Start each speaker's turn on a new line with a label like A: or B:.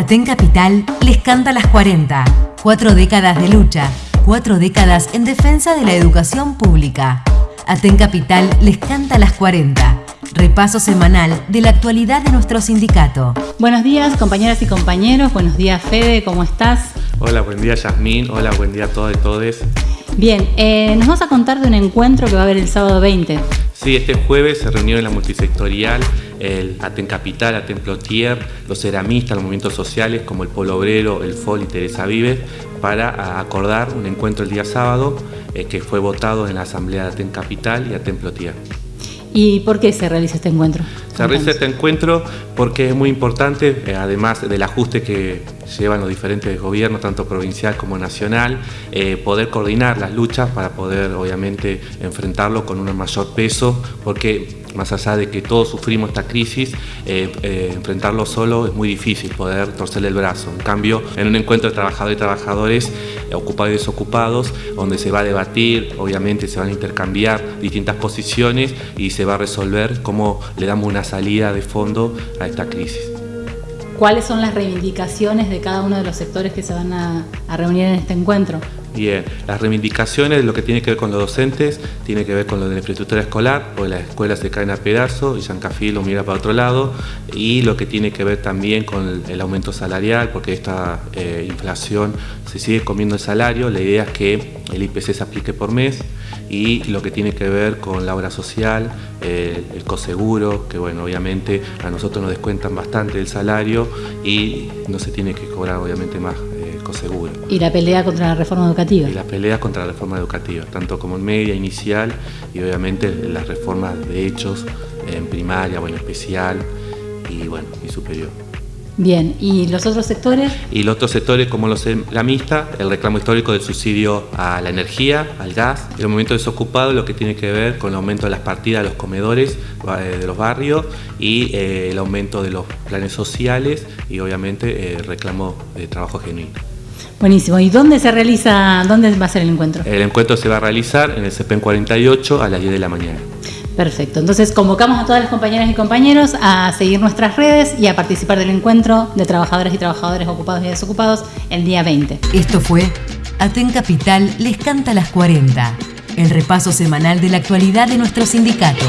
A: Aten Capital les canta las 40. Cuatro décadas de lucha, cuatro décadas en defensa de la educación pública. Aten Capital les canta las 40. Repaso semanal de la actualidad de nuestro sindicato.
B: Buenos días, compañeras y compañeros. Buenos días, Fede, ¿cómo estás?
C: Hola, buen día, Yasmín. Hola, buen día a todos y todes.
B: Bien, eh, nos vas a contar de un encuentro que va a haber el sábado 20.
C: Sí, este jueves se reunió en la multisectorial el Aten Capital, Aten los ceramistas, los movimientos sociales como el Polo Obrero, el FOL y Teresa Vives para acordar un encuentro el día sábado eh, que fue votado en la Asamblea de Aten Capital y Aten Plotier.
B: ¿Y por qué se realiza este encuentro?
C: Se realiza este encuentro porque es muy importante, eh, además del ajuste que llevan los diferentes gobiernos, tanto provincial como nacional, eh, poder coordinar las luchas para poder obviamente enfrentarlo con un mayor peso, porque más allá de que todos sufrimos esta crisis, eh, eh, enfrentarlo solo es muy difícil, poder torcerle el brazo. En cambio, en un encuentro de trabajadores y trabajadores, ocupados y desocupados, donde se va a debatir, obviamente se van a intercambiar distintas posiciones y se va a resolver cómo le damos una salida de fondo a esta crisis.
B: ¿Cuáles son las reivindicaciones de cada uno de los sectores que se van a, reunir en este encuentro?
C: Bien, las reivindicaciones, lo que tiene que ver con los docentes, tiene que ver con lo de la infraestructura escolar, porque las escuelas se caen a pedazos y Cafí lo mira para otro lado, y lo que tiene que ver también con el, aumento salarial, porque esta eh, inflación se sigue comiendo el salario, la idea es que el IPC se aplique por mes, y lo que tiene que ver con la obra social, eh, el coseguro, que bueno, obviamente a nosotros nos descuentan bastante el salario y no se tiene que cobrar obviamente más eh, el coseguro.
B: ¿Y la pelea contra la reforma educativa?
C: Y la pelea contra la reforma educativa, tanto como en media, inicial y obviamente las reformas de hechos en primaria o en especial y bueno, y superior.
B: Bien, ¿y los otros sectores?
C: Y los otros sectores como los la mixta, el reclamo histórico del subsidio a la energía, al gas, el movimiento desocupado, lo que tiene que ver con el aumento de las partidas de los comedores eh, de los barrios y eh, el aumento de los planes sociales y obviamente el reclamo de trabajo genuino.
B: Buenísimo. ¿Y dónde se realiza, dónde va a ser el encuentro?
C: El encuentro se va a realizar en el CEPEN 48 a las 10 de la mañana.
B: Perfecto, entonces convocamos a todas las compañeras y compañeros a seguir nuestras redes y a participar del encuentro de trabajadores y trabajadores ocupados y desocupados el día 20.
A: Esto fue Aten Capital les canta las 40, el repaso semanal de la actualidad de nuestro sindicato.